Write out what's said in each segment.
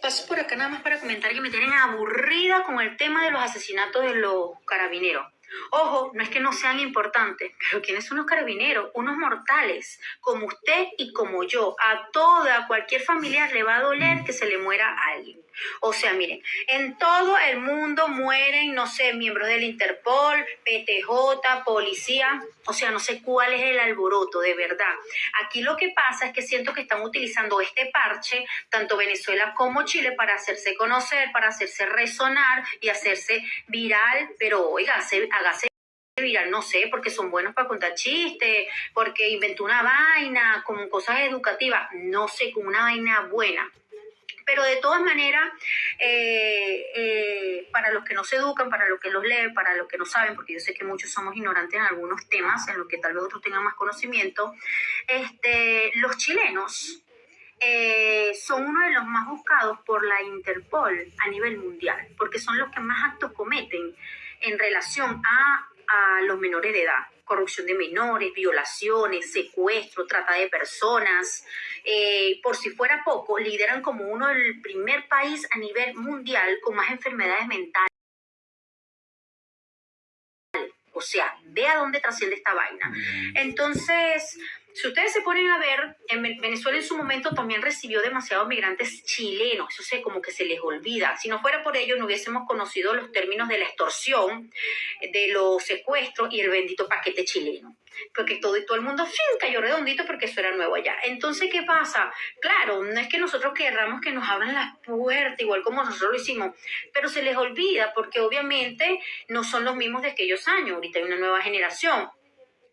Paso por acá nada más para comentar que me tienen aburrida con el tema de los asesinatos de los carabineros. Ojo, no es que no sean importantes, pero ¿quiénes son los carabineros? Unos mortales, como usted y como yo. A toda, a cualquier familiar le va a doler que se le muera alguien. O sea, miren, en todo el mundo mueren, no sé, miembros del Interpol, PTJ, policía, o sea, no sé cuál es el alboroto, de verdad. Aquí lo que pasa es que siento que están utilizando este parche, tanto Venezuela como Chile, para hacerse conocer, para hacerse resonar y hacerse viral, pero oiga, se, hágase viral, no sé, porque son buenos para contar chistes, porque inventó una vaina, como cosas educativas, no sé, como una vaina buena. Pero de todas maneras, eh, eh, para los que no se educan, para los que los leen, para los que no saben, porque yo sé que muchos somos ignorantes en algunos temas, en los que tal vez otros tengan más conocimiento, este, los chilenos eh, son uno de los más buscados por la Interpol a nivel mundial, porque son los que más actos cometen en relación a, a los menores de edad corrupción de menores, violaciones, secuestro, trata de personas. Eh, por si fuera poco, lideran como uno del primer país a nivel mundial con más enfermedades mentales. O sea, ve a dónde trasciende esta vaina. Mm. Entonces, si ustedes se ponen a ver, en Venezuela en su momento también recibió demasiados migrantes chilenos, eso sé, como que se les olvida. Si no fuera por ello, no hubiésemos conocido los términos de la extorsión, de los secuestros y el bendito paquete chileno. Porque todo todo el mundo fin, cayó redondito porque eso era nuevo allá. Entonces, ¿qué pasa? Claro, no es que nosotros querramos que nos abran las puertas, igual como nosotros lo hicimos, pero se les olvida porque obviamente no son los mismos de aquellos años. Ahorita hay una nueva generación.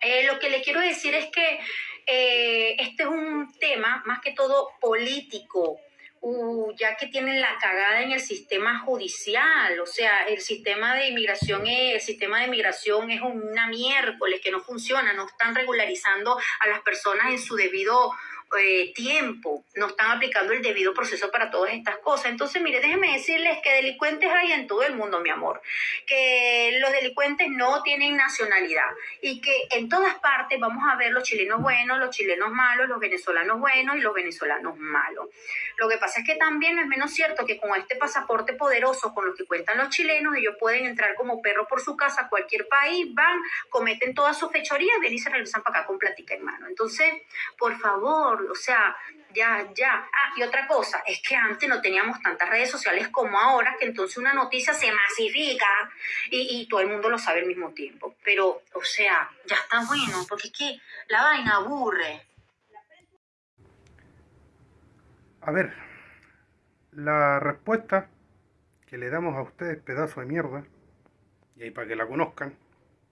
Eh, lo que le quiero decir es que eh, este es un tema más que todo político, uh, ya que tienen la cagada en el sistema judicial, o sea, el sistema de inmigración es, el sistema de migración es una miércoles que no funciona, no están regularizando a las personas en su debido eh, tiempo, no están aplicando el debido proceso para todas estas cosas. Entonces, mire, déjenme decirles que delincuentes hay en todo el mundo, mi amor, que los delincuentes no tienen nacionalidad y que en todas partes vamos a ver los chilenos buenos, los chilenos malos, los venezolanos buenos y los venezolanos malos. Lo que pasa es que también no es menos cierto que con este pasaporte poderoso con lo que cuentan los chilenos, ellos pueden entrar como perro por su casa a cualquier país, van, cometen todas sus fechorías, ven y se regresan para acá con platica en mano. Entonces, por favor, o sea, ya, ya. Ah, y otra cosa, es que antes no teníamos tantas redes sociales como ahora, que entonces una noticia se masifica y, y todo el mundo lo sabe al mismo tiempo. Pero, o sea, ya está bueno, porque es que la vaina aburre. A ver, la respuesta que le damos a ustedes, pedazo de mierda, y ahí para que la conozcan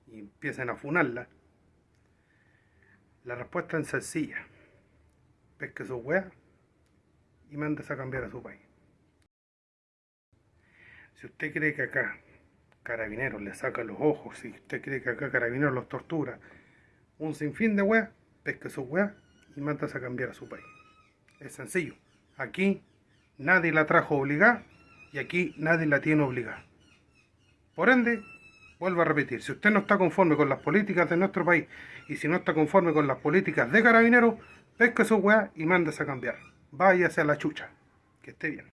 y empiecen a funarla, la respuesta es sencilla. Pesque su weá y mandes a cambiar a su país. Si usted cree que acá Carabineros le saca los ojos, si usted cree que acá Carabineros los tortura, un sinfín de weá, pesque su weá y mandas a cambiar a su país. Es sencillo. Aquí nadie la trajo obligada y aquí nadie la tiene obligada. Por ende, vuelvo a repetir, si usted no está conforme con las políticas de nuestro país y si no está conforme con las políticas de carabineros, pesca su weá y mándase a cambiar. Váyase a la chucha. Que esté bien.